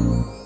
Welcome.